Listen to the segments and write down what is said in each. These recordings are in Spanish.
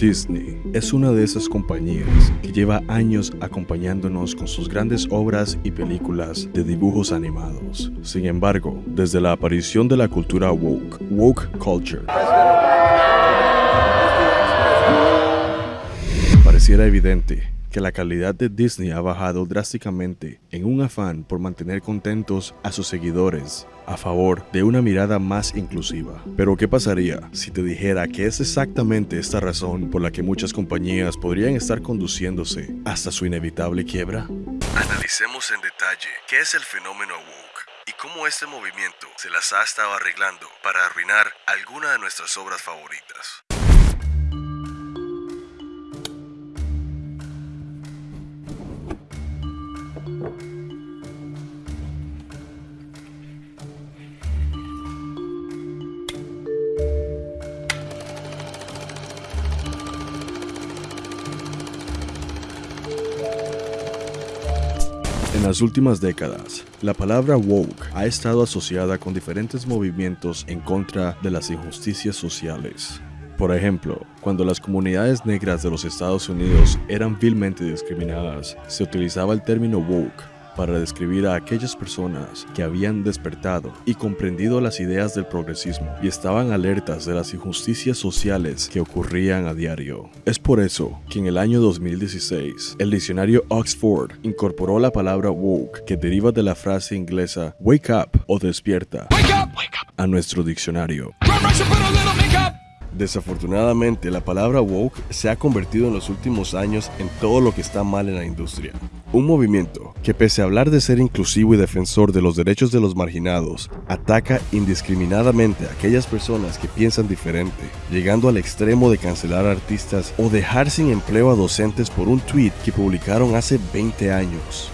Disney es una de esas compañías que lleva años acompañándonos con sus grandes obras y películas de dibujos animados. Sin embargo, desde la aparición de la cultura woke, woke culture, pareciera evidente que la calidad de Disney ha bajado drásticamente en un afán por mantener contentos a sus seguidores a favor de una mirada más inclusiva. Pero ¿qué pasaría si te dijera que es exactamente esta razón por la que muchas compañías podrían estar conduciéndose hasta su inevitable quiebra? Analicemos en detalle qué es el fenómeno woke y cómo este movimiento se las ha estado arreglando para arruinar alguna de nuestras obras favoritas. En las últimas décadas, la palabra woke ha estado asociada con diferentes movimientos en contra de las injusticias sociales. Por ejemplo, cuando las comunidades negras de los Estados Unidos eran vilmente discriminadas, se utilizaba el término woke para describir a aquellas personas que habían despertado y comprendido las ideas del progresismo y estaban alertas de las injusticias sociales que ocurrían a diario. Es por eso que en el año 2016, el diccionario Oxford incorporó la palabra woke, que deriva de la frase inglesa wake up o despierta, a nuestro diccionario. Desafortunadamente, la palabra woke se ha convertido en los últimos años en todo lo que está mal en la industria. Un movimiento que pese a hablar de ser inclusivo y defensor de los derechos de los marginados, ataca indiscriminadamente a aquellas personas que piensan diferente, llegando al extremo de cancelar artistas o dejar sin empleo a docentes por un tweet que publicaron hace 20 años.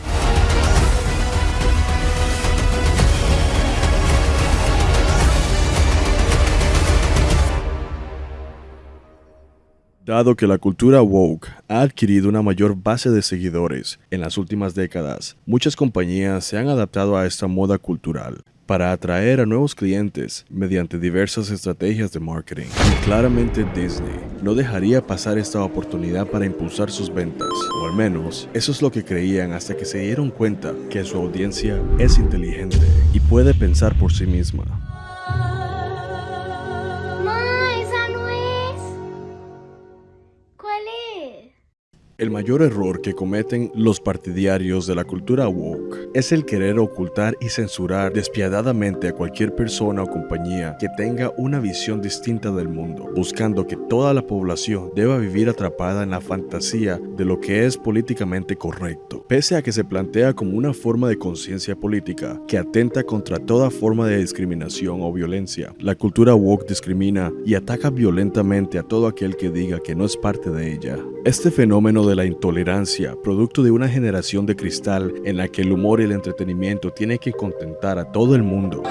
Dado que la cultura woke ha adquirido una mayor base de seguidores en las últimas décadas, muchas compañías se han adaptado a esta moda cultural para atraer a nuevos clientes mediante diversas estrategias de marketing. Y claramente Disney no dejaría pasar esta oportunidad para impulsar sus ventas, o al menos eso es lo que creían hasta que se dieron cuenta que su audiencia es inteligente y puede pensar por sí misma. 嘞 El mayor error que cometen los partidarios de la cultura woke es el querer ocultar y censurar despiadadamente a cualquier persona o compañía que tenga una visión distinta del mundo, buscando que toda la población deba vivir atrapada en la fantasía de lo que es políticamente correcto, pese a que se plantea como una forma de conciencia política que atenta contra toda forma de discriminación o violencia. La cultura woke discrimina y ataca violentamente a todo aquel que diga que no es parte de ella. Este fenómeno de la intolerancia, producto de una generación de cristal en la que el humor y el entretenimiento tienen que contentar a todo el mundo,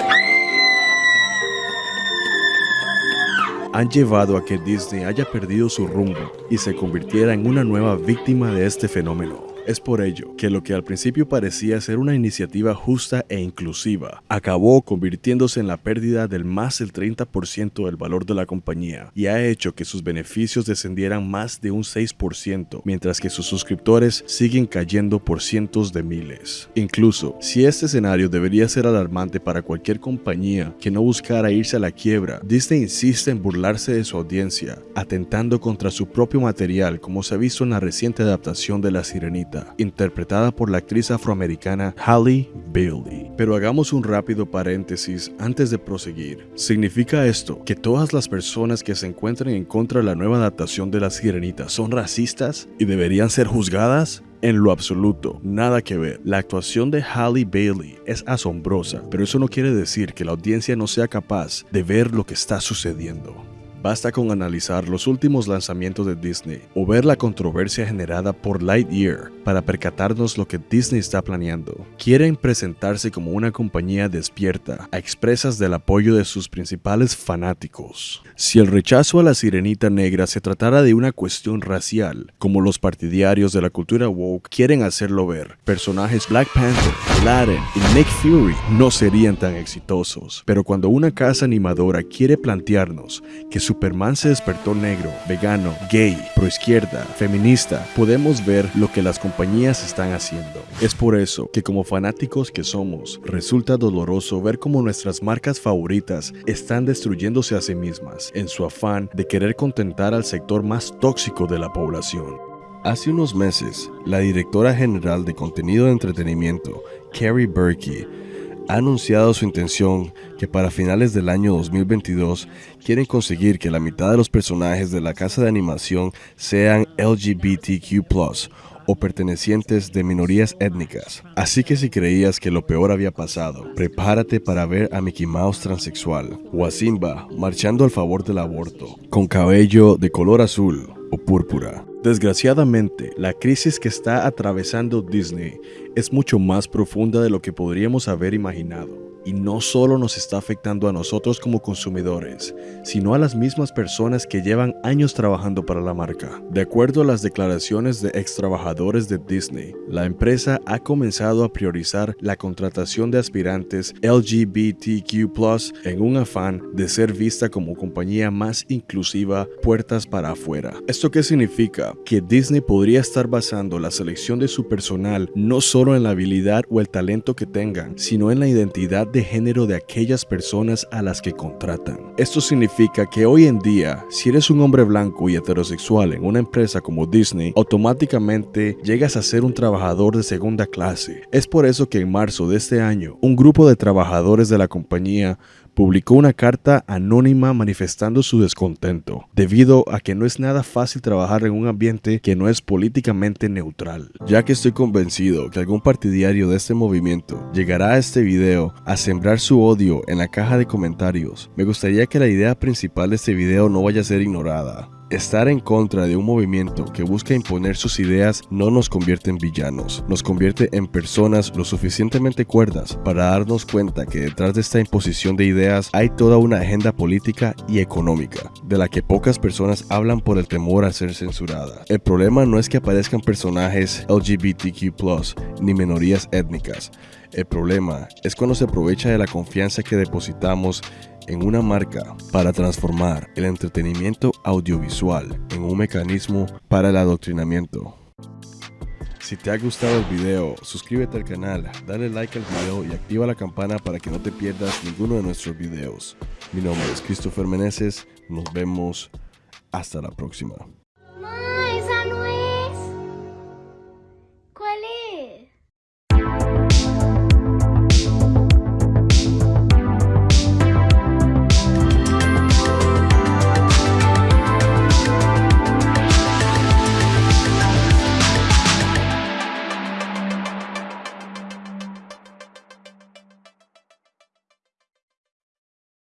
han llevado a que Disney haya perdido su rumbo y se convirtiera en una nueva víctima de este fenómeno. Es por ello que lo que al principio parecía ser una iniciativa justa e inclusiva, acabó convirtiéndose en la pérdida del más del 30% del valor de la compañía y ha hecho que sus beneficios descendieran más de un 6%, mientras que sus suscriptores siguen cayendo por cientos de miles. Incluso, si este escenario debería ser alarmante para cualquier compañía que no buscara irse a la quiebra, Disney insiste en burlarse de su audiencia, atentando contra su propio material como se ha visto en la reciente adaptación de La Sirenita interpretada por la actriz afroamericana Halle Bailey. Pero hagamos un rápido paréntesis antes de proseguir. ¿Significa esto que todas las personas que se encuentren en contra de la nueva adaptación de La Sirenita son racistas y deberían ser juzgadas? En lo absoluto, nada que ver. La actuación de Halle Bailey es asombrosa, pero eso no quiere decir que la audiencia no sea capaz de ver lo que está sucediendo. Basta con analizar los últimos lanzamientos de Disney o ver la controversia generada por Lightyear para percatarnos lo que Disney está planeando. Quieren presentarse como una compañía despierta a expresas del apoyo de sus principales fanáticos. Si el rechazo a la sirenita negra se tratara de una cuestión racial, como los partidarios de la cultura woke quieren hacerlo ver, personajes Black Panther, Aladdin y Nick Fury no serían tan exitosos. Pero cuando una casa animadora quiere plantearnos que su Superman se despertó negro, vegano, gay, proizquierda, feminista, podemos ver lo que las compañías están haciendo. Es por eso que como fanáticos que somos, resulta doloroso ver cómo nuestras marcas favoritas están destruyéndose a sí mismas en su afán de querer contentar al sector más tóxico de la población. Hace unos meses, la directora general de contenido de entretenimiento, Carrie Berkey, ha anunciado su intención que para finales del año 2022 quieren conseguir que la mitad de los personajes de la casa de animación sean LGBTQ o pertenecientes de minorías étnicas. Así que si creías que lo peor había pasado, prepárate para ver a Mickey Mouse transexual o a Simba marchando al favor del aborto, con cabello de color azul o púrpura. Desgraciadamente, la crisis que está atravesando Disney es mucho más profunda de lo que podríamos haber imaginado y no solo nos está afectando a nosotros como consumidores, sino a las mismas personas que llevan años trabajando para la marca. De acuerdo a las declaraciones de ex trabajadores de Disney, la empresa ha comenzado a priorizar la contratación de aspirantes LGBTQ en un afán de ser vista como compañía más inclusiva puertas para afuera. ¿Esto qué significa? Que Disney podría estar basando la selección de su personal no solo en la habilidad o el talento que tengan, sino en la identidad de género de aquellas personas a las que contratan. Esto significa que hoy en día, si eres un hombre blanco y heterosexual en una empresa como Disney, automáticamente llegas a ser un trabajador de segunda clase. Es por eso que en marzo de este año, un grupo de trabajadores de la compañía publicó una carta anónima manifestando su descontento, debido a que no es nada fácil trabajar en un ambiente que no es políticamente neutral. Ya que estoy convencido que algún partidario de este movimiento llegará a este video a sembrar su odio en la caja de comentarios, me gustaría que la idea principal de este video no vaya a ser ignorada. Estar en contra de un movimiento que busca imponer sus ideas no nos convierte en villanos, nos convierte en personas lo suficientemente cuerdas para darnos cuenta que detrás de esta imposición de ideas hay toda una agenda política y económica, de la que pocas personas hablan por el temor a ser censuradas. El problema no es que aparezcan personajes LGBTQ ni minorías étnicas, el problema es cuando se aprovecha de la confianza que depositamos en una marca para transformar el entretenimiento audiovisual en un mecanismo para el adoctrinamiento. Si te ha gustado el video, suscríbete al canal, dale like al video y activa la campana para que no te pierdas ninguno de nuestros videos. Mi nombre es Christopher Meneses, nos vemos hasta la próxima.